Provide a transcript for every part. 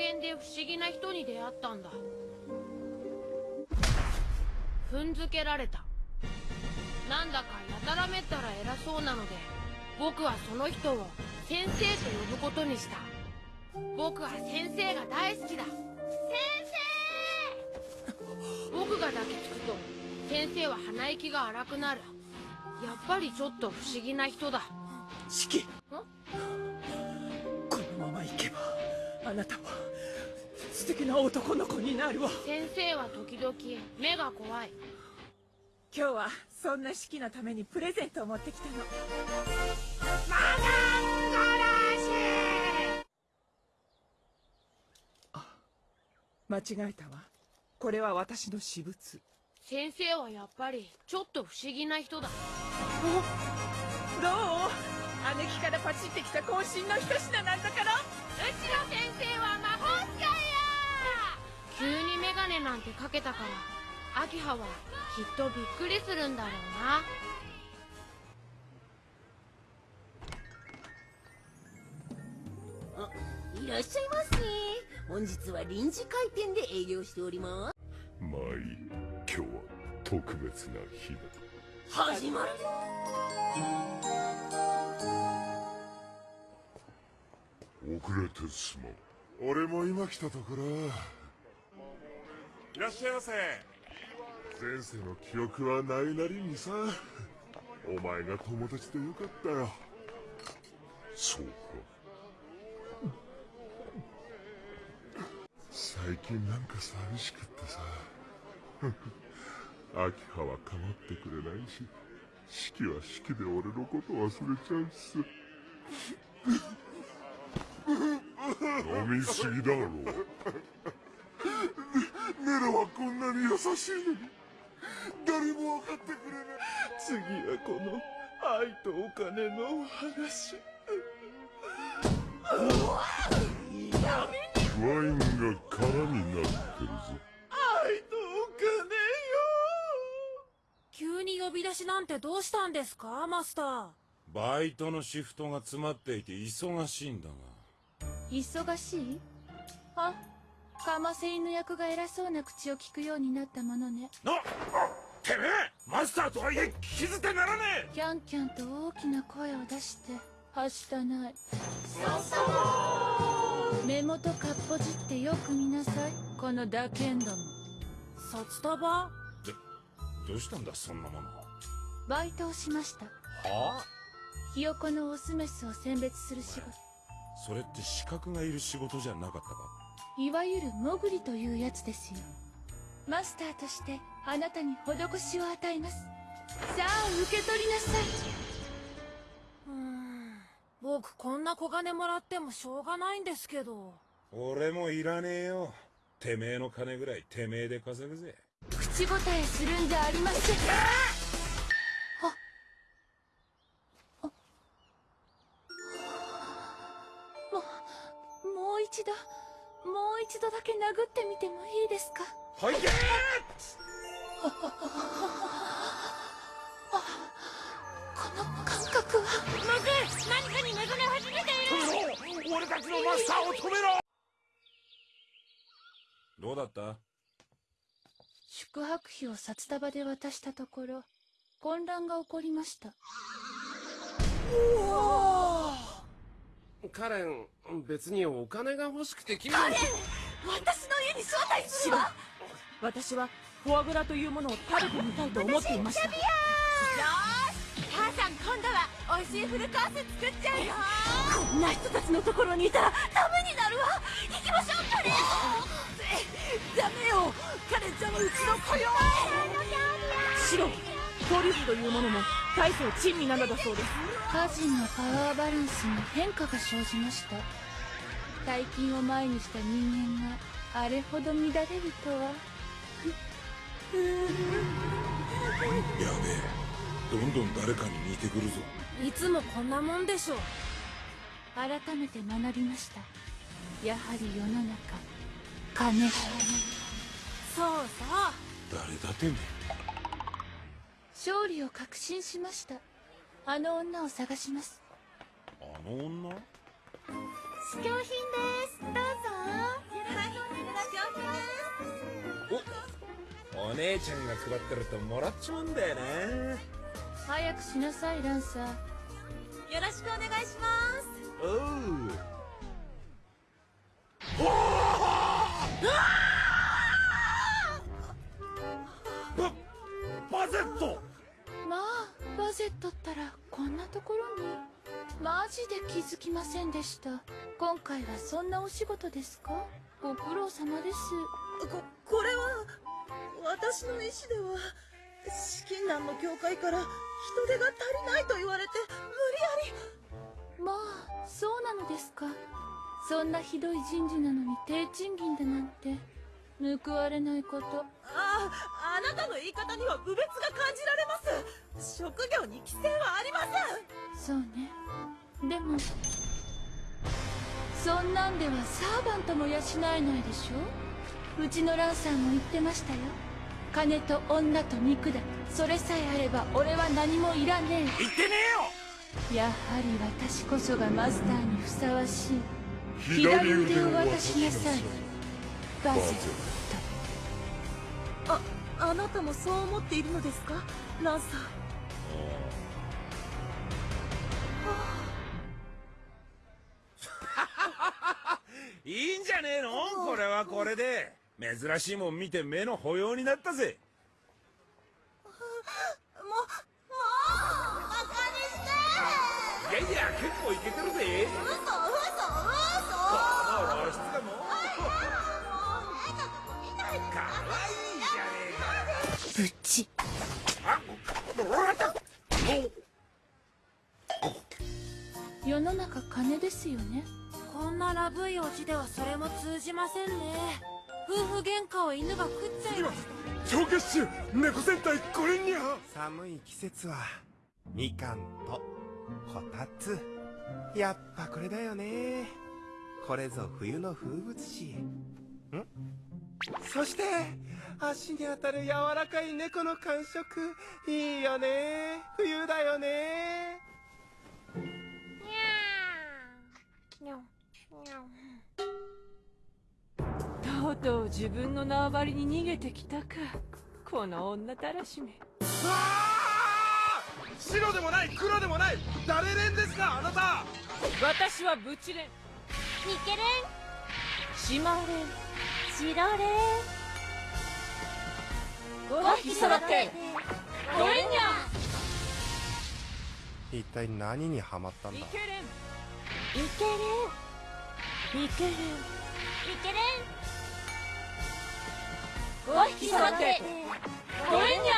原で不思議な人に出会ったんだ。踏んづけられた。なんだかやたらめったら偉そうなので僕はその人を先生と呼ぶことにした。僕は先生が大好きだ。先生！僕が抱きつくと先生は鼻息が荒くなる。やっぱりちょっと不思議な人だ。四季あなたは素敵な男の子になるわ。先生は時々目が怖い。今日はそんな四季のためにプレゼントを持ってきたの。マ間違えたわ。これは私の私物。先生はやっぱりちょっと不思議な人だ。どう？姉貴からパチってきた渾身の一品なんだからの先生は魔法使いや急にメガネなんてかけたから。アキハはきっとびっくりするんだろうなあいらっしゃいませ。本日は臨時開店で営業しております。まあいい。今日は特別な日だ。始まる遅れてすまん俺も今来たところ。いらっしゃいませ。前世の記憶はないなりにさ。お前が友達でよかったよ。そうか。最近なんか寂しくってさ。秋葉は構ってくれないし四季は四季で俺のこと忘れちゃうしさ。飲みすぎだろ。ネロはこんなに優しいのに。誰も分かってくれない。次はこの愛とお金のお話。ワインが空になってるぞ愛とお金急に呼び出しなんてどうしたんですかマスター。バイトのシフトが詰まっていて忙しいんだが忙しい？あカマセインの役が偉そうな口を聞くようになったものね。なてめえマスターとはいえ聞き捨てならねえ。キャンキャンと大きな声を出してはしたない。目元かっぽじってよく見なさい。この打剣ども。札束？どうしたんだそんなもの。バイトをしました。はあ？ひよこのオスメスを選別する仕事それって資格がいる仕事じゃなかったか？いわゆるモグリというやつですよ。マスターとしてあなたに施しを与えます。さあ受け取りなさい。うーん。僕こんな小金もらってもしょうがないんですけど。俺もいらねえよ。てめえの金ぐらいてめえで稼ぐぜ。口答えするんじゃありませんで。すかはいけこの感覚は。何かに目覚め始めている。俺たちのマスターを止めろどうだった？宿泊費を札束で渡したところ混乱が起こりました。カレン別にお金が欲しくて君私の家に招待するわ私はフォアグラというものを食べてみたいと思っていましたよし母さん今度は美味しいフルコース作っちゃうよ。こんな人たちのところにいたらダメになるわ行きましょうカレンダメよカレンちゃんはうちの子よ白トリュフというものも大層珍味なのだそうです家人のパワーバランスに変化が生じました。大金を前にした人間があれほど乱れるとは。やべえ。どんどん誰かに似てくるぞ。いつもこんなもんでしょ改めて学びました。やはり世の中。金。そうそう。誰だてめえ勝利を確信しました。あの女を探します。あの女？試供品ですお姉ちゃんが配ってるともらっちまうんだよな。早くしなさいランサー。よろしくお願いします。おう。ババゼット。まあバゼットったらこんなところに。マジで気づきませんでした。今回はそんなお仕事ですか？ご苦労様です私の意思では資金難の協会から人手が足りないと言われて無理やり。まあそうなのですか。そんなひどい人事なのに低賃金だなんて。報われないこと。あああなたの言い方には侮蔑が感じられます。職業に規制はありません。そうね。でもそんなんではサーバントも養えないでしょ。うちのランさんも言ってましたよ金と女と肉だ。それさえあれば俺は何もいらね言ってねえやはり私こそがマスターにふさわしい。左腕を渡しなさい。バゼッああなたもそう思っているのですか？ランサー。え いいんじゃねえの？これはこれで珍しいもん見て目の保養になったぜ。もうもうバカにして。いやいや結構いけてるぜ。嘘嘘嘘。この露出がも。うかわいいじゃねえかあもらった世の中金ですよねこんなラブいオチではそれも通じませんね夫婦喧嘩を犬が食っちゃいました超月種猫戦隊これにゃ。寒い季節はみかんとこたつ。やっぱこれだよね。これぞ冬の風物詩。ん？そして足に当たる柔らかい猫の感触。いいよね。冬だよねとうとう自分の縄張りに逃げてきたか。この女たらしめ。白でもない黒でもない。誰連ですかあなた！私はブチレン。ミケレン。シマレン。シロレ5匹揃って。ゴレンニャ一体何にハマったんだ？ミケレン。ミケレン。ミケレン。ミケレン5匹揃って。ゴレンニ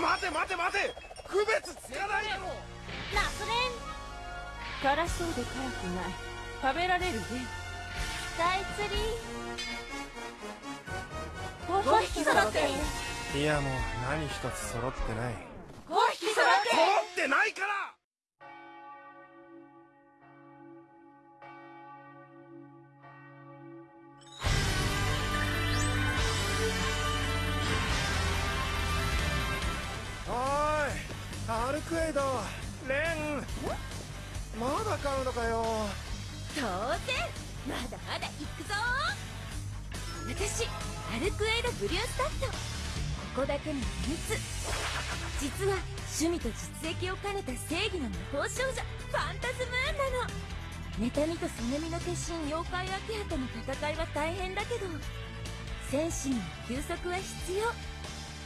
待て待て待て。区別つかないだろナスレンャ辛そうで辛くない。食べられるね。スカイツリー5匹揃って。いやもう何一つ揃ってない。5匹揃って。揃ってないからクエイドレンまだ買うのかよ。当然まだまだ行くぞ。私アルクエイドブリュースタッド。ここだけの秘密。実は趣味と実益を兼ねた正義の魔法少女ファンタズムーンなの。妬みとそねみの化身妖怪秋葉との戦いは大変だけど戦士には休息は必要。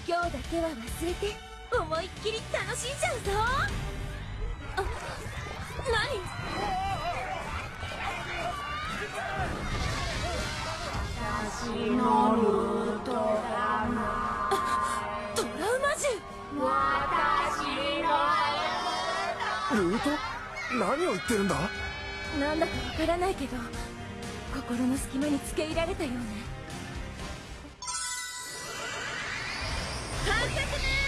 今日だけは忘れて。思いっきり楽しんじゃうぞ。あ何？トラウマ獣ルート？何を言ってるんだ？なんだかわからないけど心の隙間に付け入られたような観察ね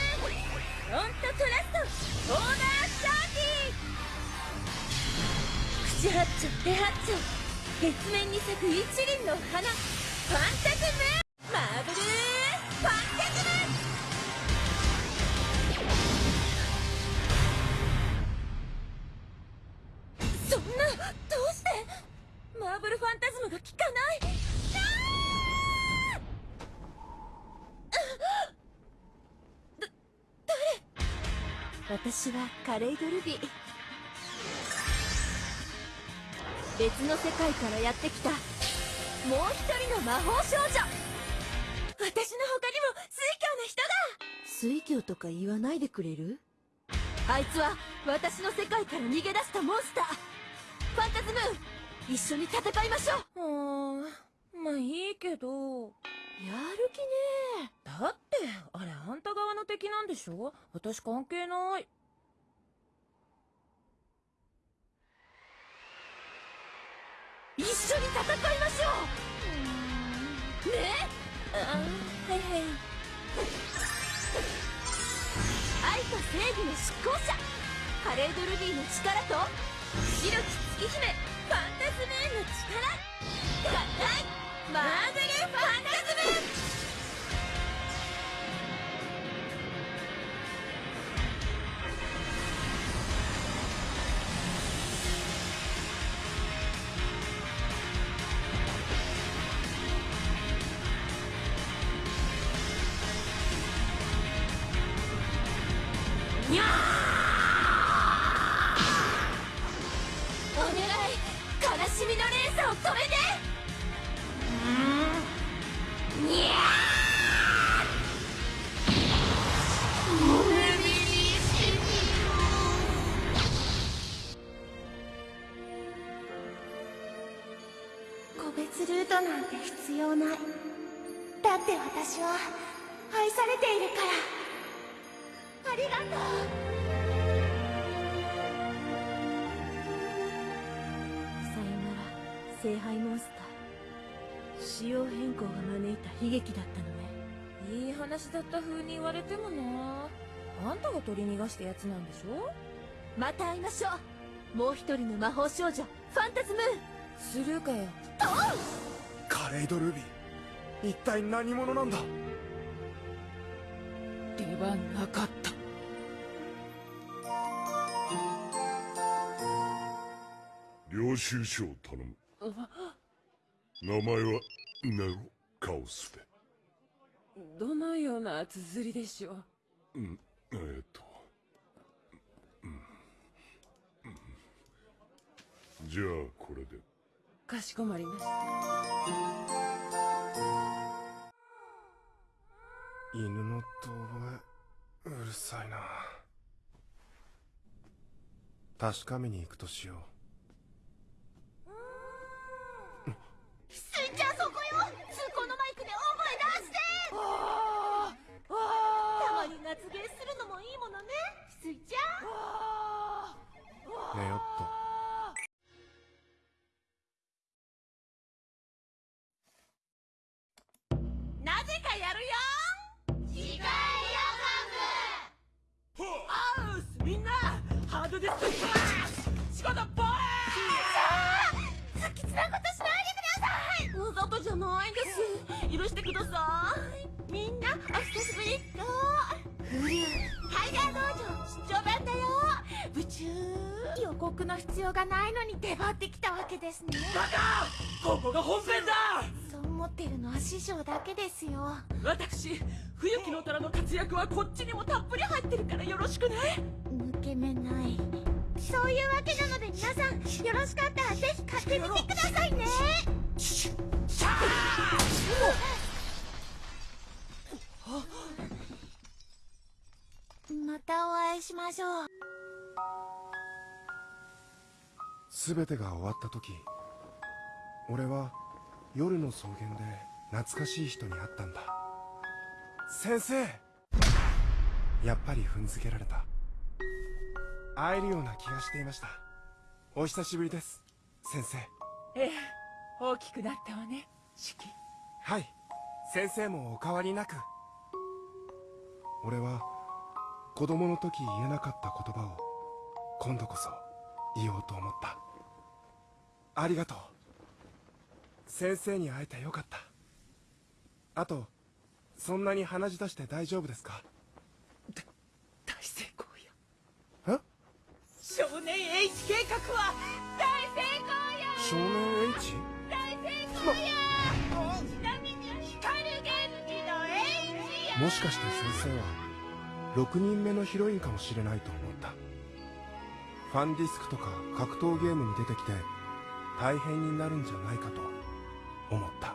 フロントトラストオーダーサーティ口八丁手八丁月面に咲く一輪の花ファンタズムマーブル私はカレイドルビー。別の世界からやってきた。もう一人の魔法少女。私の他にも水教な人だ。水教とか言わないでくれる？あいつは私の世界から逃げ出したモンスター。ファンタズムーン。一緒に戦いましょう。うーんまあいいけど。やる気ねだってあれあんた側の敵なんでしょ？私関係ない。一緒に戦いましょう！ね？あはいはい。愛と正義の執行者！カレードルビーの力と白き月姫ファンタズムーンの力！合体マーベルファンって私は愛されているから。ありがとう。さよなら聖杯モンスター。仕様変更が招いた悲劇だったのね。いい話だった風に言われてもな。あんたが取り逃がしたやつなんでしょ？また会いましょう。もう一人の魔法少女ファンタズムー。ンスルーかよ。カレイドルビー一体何者なんだ？出番なかった。領収書を頼む。名前はネロ・カオスでどのような綴りでしょう？うんえー、っと、うんうん。じゃあこれで。かしこまりました犬の遠吠え。うるさいな。確かめに行くとしよう。ないです許してくださいみんなお久しぶりっとフリューハイガー道場出張版だよ部中予告の必要がないのに出張ってきたわけですね。ここが本編だ。そう思ってるのは師匠だけですよ私冬木の虎の活躍はこっちにもたっぷり入ってるからよろしくね。抜け目ない。そういうわけなので皆さんよろしかったらぜひ買ってみてくださいね全てが終わった時俺は夜の草原で懐かしい人に会ったんだ。先生！やっぱり踏んづけられた。会えるような気がしていました。お久しぶりです。先生。ええ大きくなったわね四季。はい。先生もお変わりなく。俺は子供の時言えなかった言葉を今度こそ言おうと思った。ありがとう。先生に会えてよかった。あとそんなに鼻血出して大丈夫ですか？大成功よ。え？少年 H 計画は大成功よ。少年 H? 大成功よ。ちなみに光源氏の H や。もしかして先生は？6人目のヒロインかもしれないと思った。ファンディスクとか格闘ゲームに出てきて大変になるんじゃないかと思った。